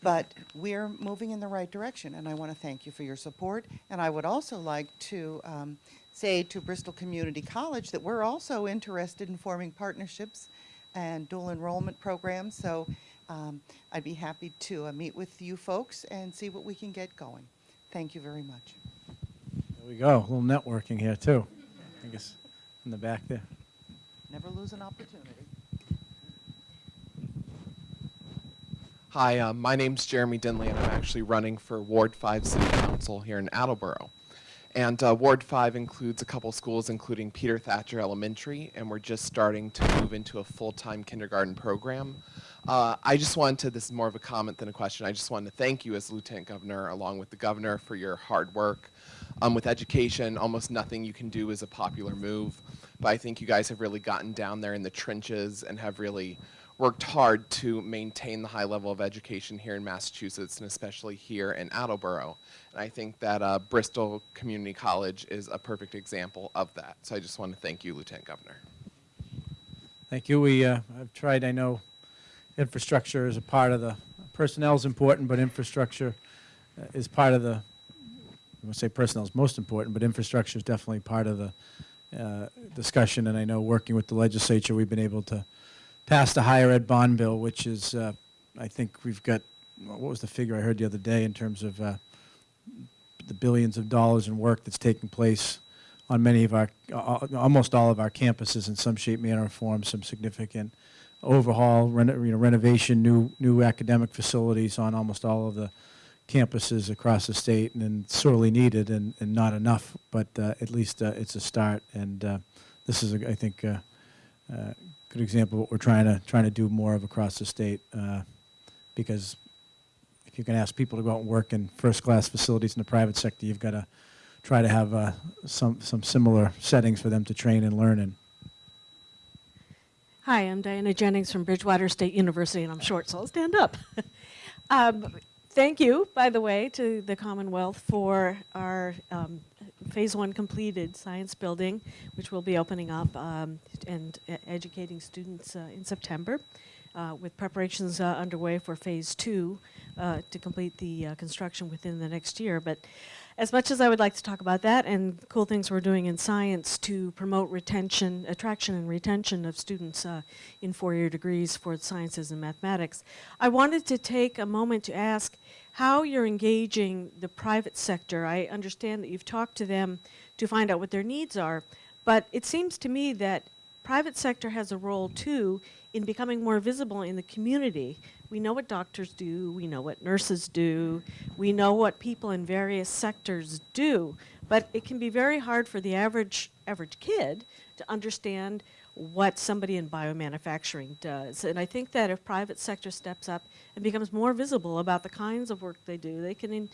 but we're moving in the right direction, and I want to thank you for your support. And I would also like to um, say to Bristol Community College that we're also interested in forming partnerships and dual enrollment programs, so um, I'd be happy to uh, meet with you folks and see what we can get going. Thank you very much. There we go, a little networking here too. I guess in the back there. Never lose an opportunity. Hi, uh, my name's Jeremy Dinley, and I'm actually running for Ward 5 City Council here in Attleboro. And uh, Ward 5 includes a couple schools, including Peter Thacher Elementary, and we're just starting to move into a full-time kindergarten program. Uh, I just wanted to, this is more of a comment than a question, I just wanted to thank you as Lieutenant Governor, along with the Governor, for your hard work. Um, with education, almost nothing you can do is a popular move, but I think you guys have really gotten down there in the trenches and have really worked hard to maintain the high level of education here in Massachusetts and especially here in Attleboro. And I think that uh, Bristol Community College is a perfect example of that. So I just want to thank you, Lieutenant Governor. Thank you. We, uh, I've tried, I know infrastructure is a part of the, personnel is important, but infrastructure uh, is part of the, I won't say personnel is most important, but infrastructure is definitely part of the uh, discussion. And I know working with the legislature, we've been able to pass a higher ed bond bill, which is, uh, I think we've got, what was the figure I heard the other day in terms of uh, the billions of dollars in work that's taking place on many of our, uh, almost all of our campuses in some shape, manner, or form, some significant overhaul, reno, you know, renovation, new, new academic facilities on almost all of the campuses across the state, and, and sorely needed and, and not enough, but uh, at least uh, it's a start. And uh, this is, I think, good example of what we're trying to trying to do more of across the state. Uh, because if you can ask people to go out and work in first-class facilities in the private sector, you've got to try to have uh, some some similar settings for them to train and learn in. Hi, I'm Diana Jennings from Bridgewater State University, and I'm short, so I'll stand up. um, thank you, by the way, to the Commonwealth for our um, Phase One completed science building, which will be opening up um, and e- educating students uh, in September, uh, with preparations uh, underway for Phase Two uh, to complete the uh, construction within the next year. But as much as I would like to talk about that and cool things we're doing in science to promote retention, attraction and retention of students uh, in four-year degrees for sciences and mathematics, I wanted to take a moment to ask how you're engaging the private sector. I understand that you've talked to them to find out what their needs are, but it seems to me that private sector has a role too in becoming more visible in the community. We know what doctors do, we know what nurses do, we know what people in various sectors do, but it can be very hard for the average average kid to understand what somebody in biomanufacturing does. And I think that if private sector steps up and becomes more visible about the kinds of work they do, they can in,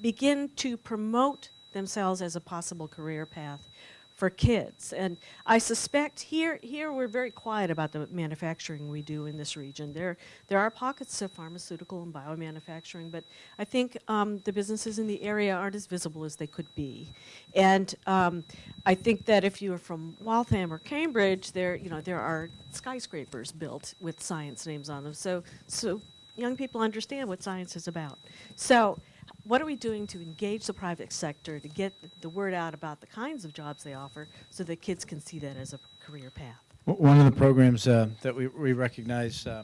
begin to promote themselves as a possible career path for kids. And I suspect here, here we're very quiet about the manufacturing we do in this region. There, there are pockets of pharmaceutical and biomanufacturing, but I think um, the businesses in the area aren't as visible as they could be. And um, I think that if you're from Waltham or Cambridge, there, you know, there are skyscrapers built with science names on them. So, so young people understand what science is about. So what are we doing to engage the private sector to get the word out about the kinds of jobs they offer so that kids can see that as a career path? One of the programs uh, that we, we recognize, uh,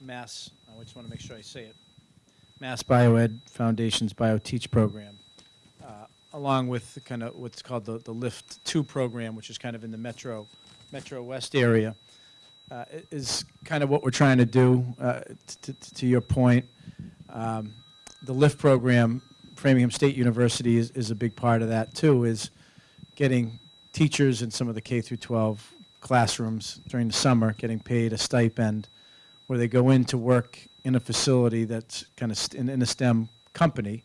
Mass, I just want to make sure I say it, Mass Bioed Foundation's BioTeach program, uh, along with kind of what's called the, the Lift 2 program, which is kind of in the Metro, Metro West area, uh, is kind of what we're trying to do, uh, t- t- to your point. Um, the LIFT program, Framingham State University is, is a big part of that too, is getting teachers in some of the K through 12 classrooms during the summer getting paid a stipend where they go in to work in a facility that's kind of in, in a STEM company.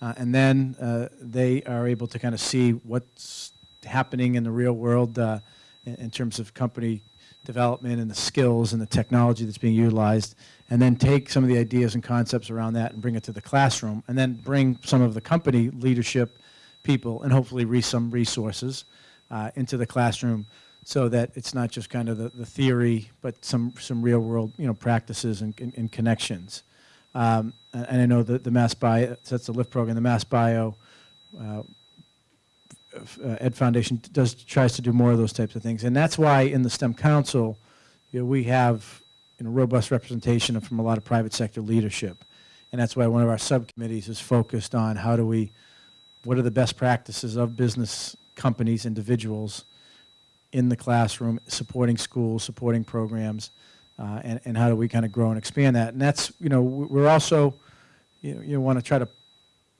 Uh, and then uh, they are able to kind of see what's happening in the real world uh, in, in terms of company development and the skills and the technology that's being utilized, and then take some of the ideas and concepts around that and bring it to the classroom, and then bring some of the company leadership people and hopefully re- some resources uh, into the classroom so that it's not just kind of the, the theory, but some, some real world you know, practices and, and, and connections. Um, and, I know that the Mass Bio, that's the LIFT program, the Mass Bio uh, Ed Foundation does, tries to do more of those types of things. And that's why in the STEM Council, you know, we have you know, robust representation from a lot of private sector leadership. And that's why one of our subcommittees is focused on how do we, what are the best practices of business companies, individuals in the classroom, supporting schools, supporting programs, uh, and, and how do we kind of grow and expand that. And that's, you know, we- we're also, you know, you want to try to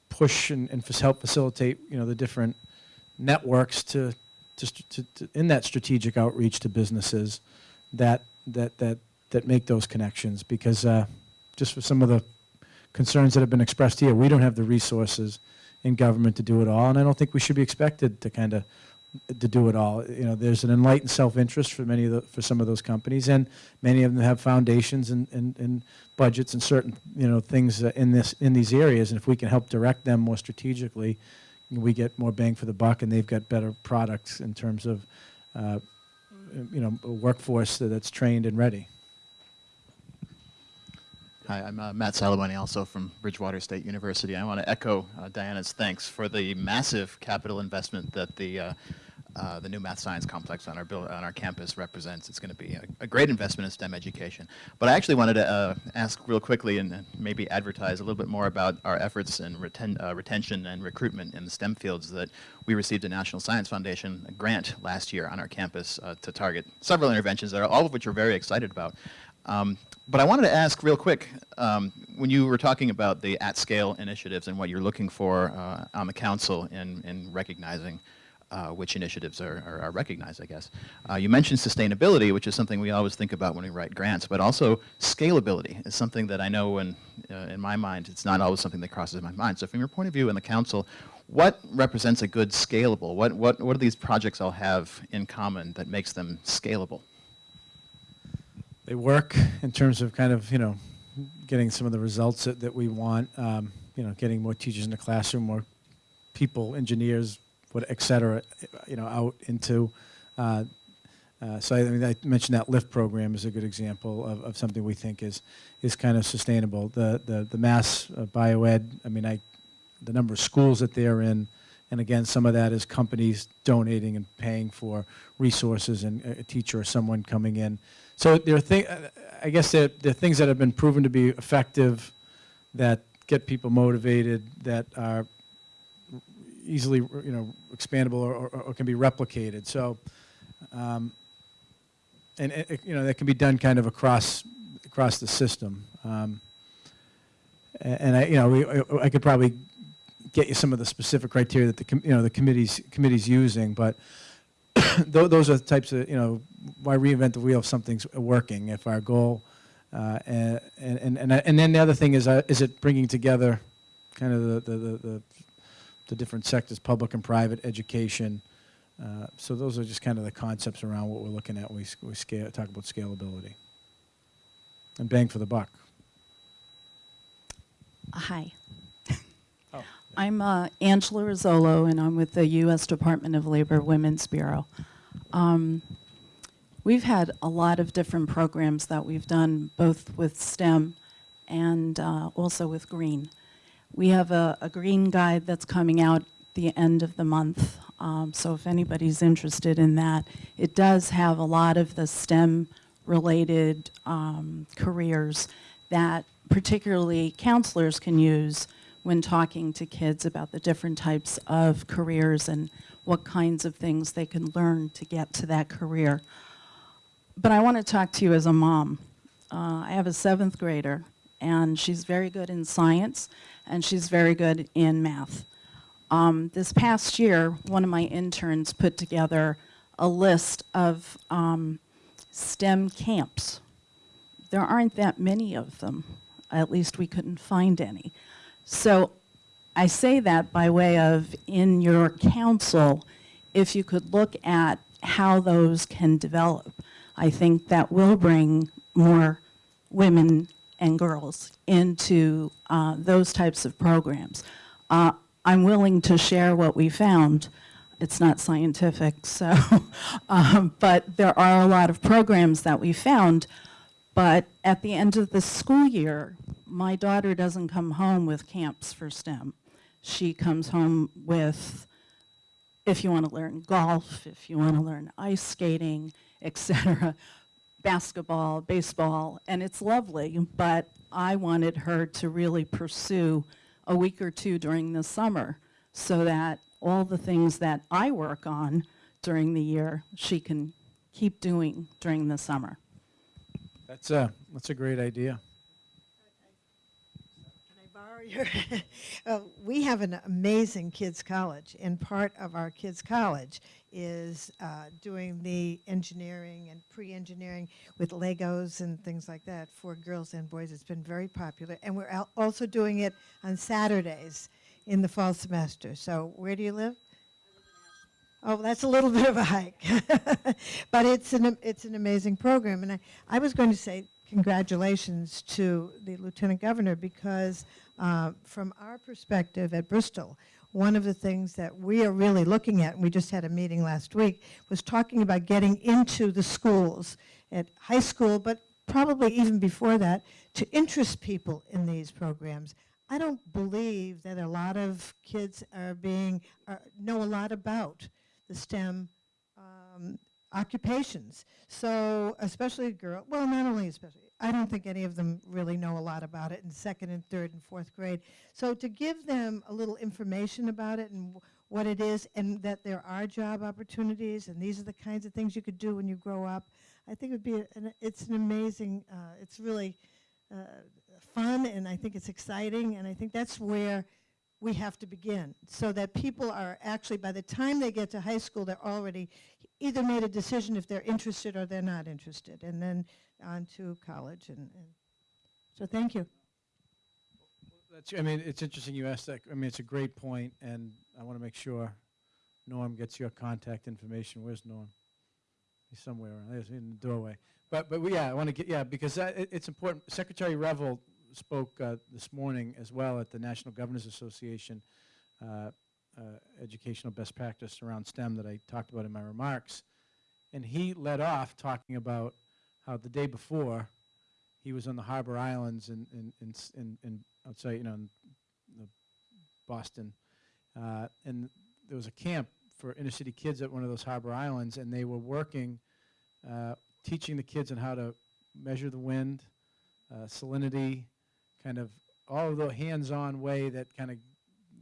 push and, and help facilitate, you know, the different networks to, to, to, to in that strategic outreach to businesses that that that that make those connections because uh, just for some of the concerns that have been expressed here, we don't have the resources in government to do it all, and I don't think we should be expected to kind of to do it all. You know, there's an enlightened self-interest for many of the, for some of those companies, and many of them have foundations and, and, and budgets and certain you know things uh, in this in these areas. And if we can help direct them more strategically, we get more bang for the buck, and they've got better products in terms of uh, you know a workforce that's trained and ready. Hi, I'm uh, Matt Salaboni, also from Bridgewater State University. I want to echo uh, Diana's thanks for the massive capital investment that the uh, the new math science complex on our build, on our campus represents. It's going to be a, a great investment in STEM education. But I actually wanted to uh, ask real quickly and maybe advertise a little bit more about our efforts in reten- uh, retention and recruitment in the STEM fields that we received a National Science Foundation grant last year on our campus uh, to target several interventions, that are, all of which we're very excited about. Um, but I wanted to ask real quick, um, when you were talking about the at-scale initiatives and what you're looking for uh, on the council in, in recognizing uh, which initiatives are, are, are recognized, I guess. Uh, you mentioned sustainability, which is something we always think about when we write grants, but also scalability is something that I know in, uh, in my mind, it's not always something that crosses my mind. So from your point of view in the council, what represents a good scalable? What, what, what do these projects all have in common that makes them scalable? They work in terms of kind of you know getting some of the results that, that we want. Um, you know, getting more teachers in the classroom, more people, engineers, what, et cetera, you know, out into. Uh, uh, so I, mean, I mentioned that LIFT program is a good example of, of something we think is is kind of sustainable. The the the mass uh, bioed. I mean, I the number of schools that they're in, and again, some of that is companies donating and paying for resources and a a teacher or someone coming in. So there are things. I guess there, there are things that have been proven to be effective, that get people motivated, that are easily you know expandable or, or, or can be replicated. So. Um, and it, you know that can be done kind of across across the system. Um, and I, you know, we, I- could probably get you some of the specific criteria that the you know the committees committees using, but those are the types of you know why reinvent the wheel if something's working. If our goal, uh, and and and and then the other thing is uh, is it bringing together kind of the the, the, the the different sectors, public and private education. Uh, So those are just kind of the concepts around what we're looking at when we, we scale, talk about scalability. And bang for the buck. Hi. Oh, I'm uh, Angela Rizzolo, and I'm with the U.S. Department of Labor Women's Bureau. Um, we've had a lot of different programs that we've done, both with STEM and uh, also with Green. We have a, a Green Guide that's coming out the end of the month, um, so if anybody's interested in that, it does have a lot of the STEM-related um, careers that particularly counselors can use when talking to kids about the different types of careers and what kinds of things they can learn to get to that career. But I want to talk to you as a mom. Uh, I have a seventh grader, and she's very good in science, and she's very good in math. Um, this past year, one of my interns put together a list of um, STEM camps. There aren't that many of them. At least we couldn't find any. So I say that by way of in your council, if you could look at how those can develop, I think that will bring more women and girls into uh, those types of programs. Uh, I'm willing to share what we found. It's not scientific, so, um, but there are a lot of programs that we found. But at the end of the school year, my daughter doesn't come home with camps for STEM. She comes home with if you want to learn golf, if you want to learn ice skating, etc., basketball, baseball, and it's lovely, but I wanted her to really pursue a week or two during the summer so that all the things that I work on during the year, she can keep doing during the summer. That's a, that's a great idea. Uh, we have an amazing kids' college, and part of our kids' college is uh, doing the engineering and pre-engineering with Legos and things like that for girls and boys. It's been very popular, and we're al- also doing it on Saturdays in the fall semester. So, where do you live? Oh, that's a little bit of a hike, but it's an it's an amazing program. And I, I was going to say congratulations to the lieutenant governor because uh, from our perspective at Bristol, one of the things that we are really looking at, and we just had a meeting last week, was talking about getting into the schools at high school, but probably even before that, to interest people in these programs. I don't believe that a lot of kids are being are, know a lot about the STEM um, occupations. So especially girl, well, not only especially, I don't think any of them really know a lot about it in second and third and fourth grade. So to give them a little information about it and wh- what it is and that there are job opportunities and these are the kinds of things you could do when you grow up, I think it would be, a- an, it's an amazing, uh, it's really uh, fun and I think it's exciting and I think that's where we have to begin so that people are actually, by the time they get to high school, they're already either made a decision if they're interested or they're not interested, and then on to college. And, and so thank you. That's, I mean, it's interesting you asked that. I mean, it's a great point, and I want to make sure Norm gets your contact information. Where's Norm? He's somewhere around, there's in the doorway. But, but we, yeah, I want to get, yeah, because that, it, it's important. Secretary Reville spoke uh, this morning as well at the National Governors Association uh, uh, educational best practice around STEM that I talked about in my remarks. And he led off talking about how the day before, he was on the Harbor Islands in, in, in, in, in outside, you know, in the Boston. Uh, and there was a camp for inner city kids at one of those harbor islands, and they were working, uh, teaching the kids on how to measure the wind, uh, salinity, kind of all of the hands-on way that kind of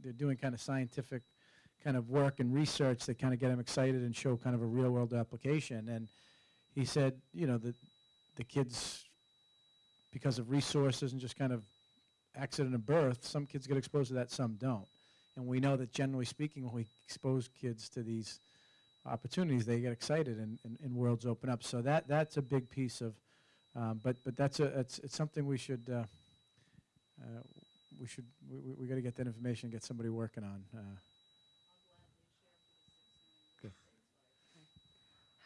they're doing kind of scientific kind of work and research that kind of get them excited and show kind of a real-world application. And he said, you know, the the kids, because of resources and just kind of accident of birth, some kids get exposed to that, some don't. And we know that generally speaking, when we expose kids to these opportunities, they get excited and, and, and worlds open up. So that, that's a big piece of, um, but, but that's a, it's, it's something we should, uh, uh, we should, we, we, we gotta get that information, and get somebody working on. Uh,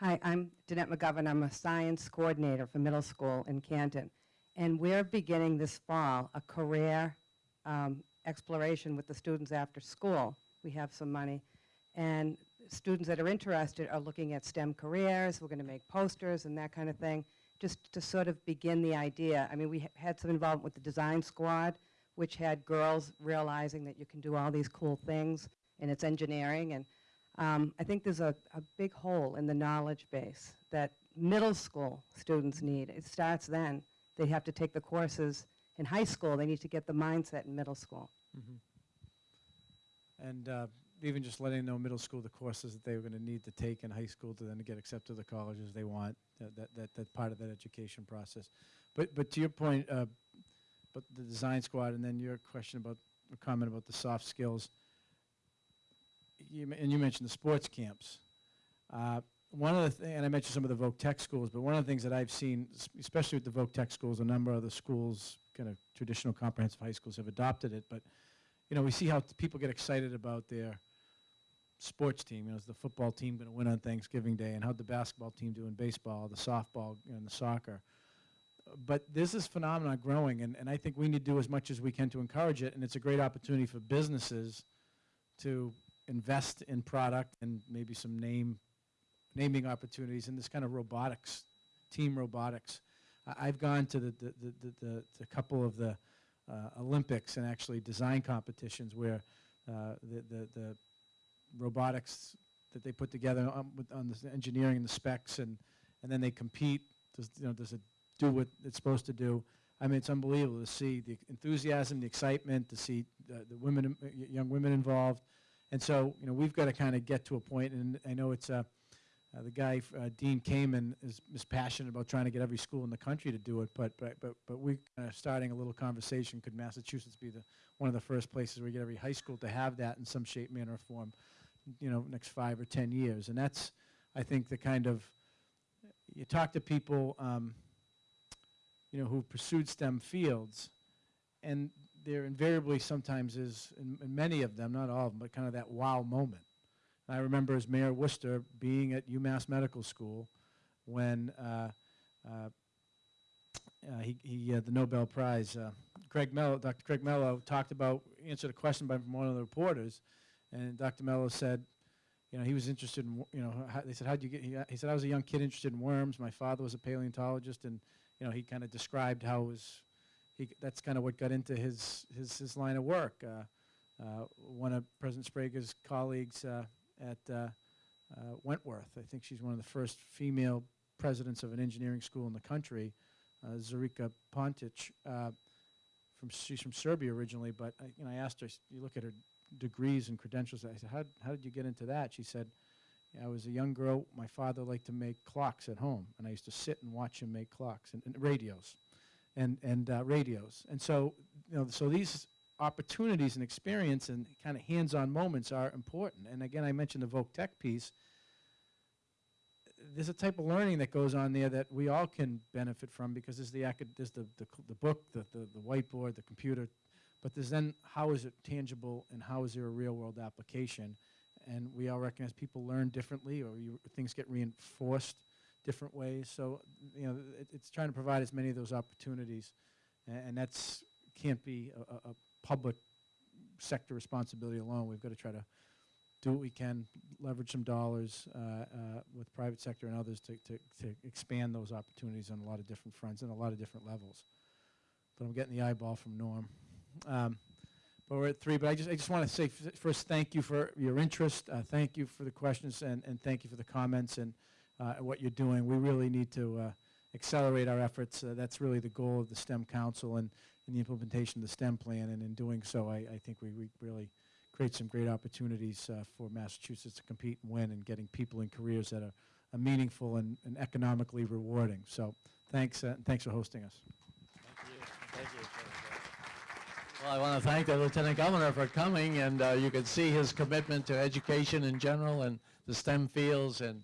Hi, I'm Danette McGovern. I'm a science coordinator for middle school in Canton. And we're beginning this fall a career um, exploration with the students after school. We have some money. And students that are interested are looking at STEM careers. We're going to make posters and that kind of thing, just to sort of begin the idea. I mean, we ha- had some involvement with the design squad, which had girls realizing that you can do all these cool things, and it's engineering. And um, I think there's a, a big hole in the knowledge base that middle school students need. It starts then. They have to take the courses in high school. They need to get the mindset in middle school. And uh, even just letting them know middle school the courses that they were going to need to take in high school to then get accepted to the colleges they want, that, that, that, that part of that education process. But, but to your point, uh, but the design squad and then your question about, comment about the soft skills, you, and you mentioned the sports camps. Uh, one of the, th- and I mentioned some of the Voc Tech schools, but one of the things that I've seen, especially with the Voc Tech schools, a number of the schools, kind of traditional comprehensive high schools have adopted it, but you know, we see how people get excited about their sports team. You know, is the football team going to win on Thanksgiving Day, and how'd the basketball team do in baseball, the softball, and the soccer. But this is phenomenon growing, and, and I think we need to do as much as we can to encourage it, and it's a great opportunity for businesses to invest in product and maybe some name naming opportunities in this kind of robotics, team robotics. I- I've gone to the, the, the, the, the, couple of the uh, Olympics and actually design competitions where uh, the, the, the robotics that they put together on, on the engineering and the specs and, and then they compete. Does, you know, does it do what it's supposed to do? I mean, it's unbelievable to see the enthusiasm, the excitement, to see the, the women, young women involved. And so, you know, we've got to kind of get to a point, and I know it's, uh, uh, the guy, uh, Dean Kamen, is, is passionate about trying to get every school in the country to do it, but, but, but, but we're of starting a little conversation, could Massachusetts be the, one of the first places where we get every high school to have that in some shape, manner, or form, you know, next five or 10 years? And that's, I think, the kind of, you talk to people, um, you know, who pursued STEM fields, and there invariably sometimes is, in, in many of them, not all of them, but kind of that wow moment. I remember as Mayor Worcester being at UMass Medical School when uh, uh, uh, he, he had the Nobel Prize. Uh, Craig Mello, Dr. Craig Mello talked about, answered a question by one of the reporters, and Dr. Mello said, you know, he was interested in, you know, how, they said, how'd you get, he, he said, I was a young kid interested in worms. My father was a paleontologist, and, you know, he kind of described how it was, he, that's kind of what got into his, his, his line of work. Uh, uh, one of President Sbrega's colleagues uh, at Wentworth, I think she's one of the first female presidents of an engineering school in the country, Zorica Pantic. From, she's from Serbia originally, but I, you know, I asked her, you look at her degrees and credentials, I said, how, how did you get into that? She said, I was a young girl, my father liked to make clocks at home, and I used to sit and watch him make clocks and, and radios and, and uh, radios. And so, you know, so these opportunities and experience and kind of hands-on moments are important. And again, I mentioned the Voc Tech piece. There's a type of learning that goes on there that we all can benefit from because there's the, there's the, the, the book, the, the, the whiteboard, the computer, but there's then how is it tangible and how is there a real-world application? And we all recognize people learn differently or you, things get reinforced different ways. So, you know, it, it's trying to provide as many of those opportunities, a- and, that's can't be a, a, public sector responsibility alone. We've got to try to do what we can, leverage some dollars uh, uh, with private sector and others to, to, to expand those opportunities on a lot of different fronts and a lot of different levels. But I'm getting the eyeball from Norm. Um, but we're at three. But I just I just want to say first, thank you for your interest. Uh, thank you for the questions and, and thank you for the comments and uh, what you're doing. We really need to uh, accelerate our efforts. Uh, that's really the goal of the STEM Council and, and the implementation of the STEM plan. And in doing so, I, I think we, we really create some great opportunities uh, for Massachusetts to compete and win and getting people in careers that are, are meaningful and, and economically rewarding. So thanks, uh, and thanks for hosting us. Thank you. Well, I want to thank the Lieutenant Governor for coming, and uh, you can see his commitment to education in general and the STEM fields, and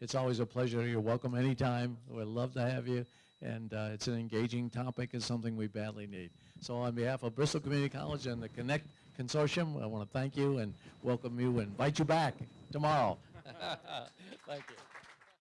it's always a pleasure. You're welcome anytime. We'd love to have you, and uh, it's an engaging topic. and something we badly need. So on behalf of Bristol Community College and the Connect Consortium, I want to thank you and welcome you and invite you back tomorrow. thank you.